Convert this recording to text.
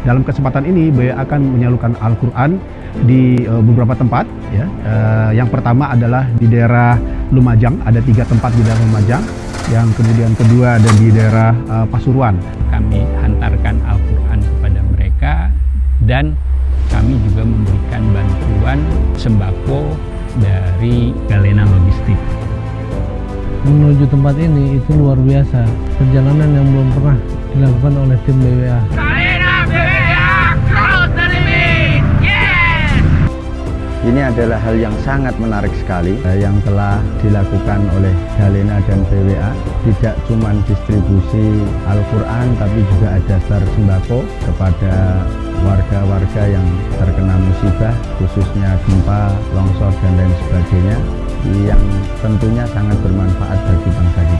Dalam kesempatan ini BWA akan menyalurkan Al-Quran di uh, beberapa tempat. Ya. Uh, yang pertama adalah di daerah Lumajang, ada tiga tempat di daerah Lumajang. Yang kemudian kedua ada di daerah uh, Pasuruan. Kami hantarkan Al-Quran kepada mereka dan kami juga memberikan bantuan sembako dari Galena Logistik menuju tempat ini itu luar biasa. Perjalanan yang belum pernah dilakukan oleh tim BWA. Ini adalah hal yang sangat menarik sekali yang telah dilakukan oleh Galena dan BWA. Tidak cuma distribusi Al-Quran, tapi juga ada sembako kepada warga-warga yang terkena musibah, khususnya gempa, longsor, dan lain sebagainya yang tentunya sangat bermanfaat bagi bangsa kita.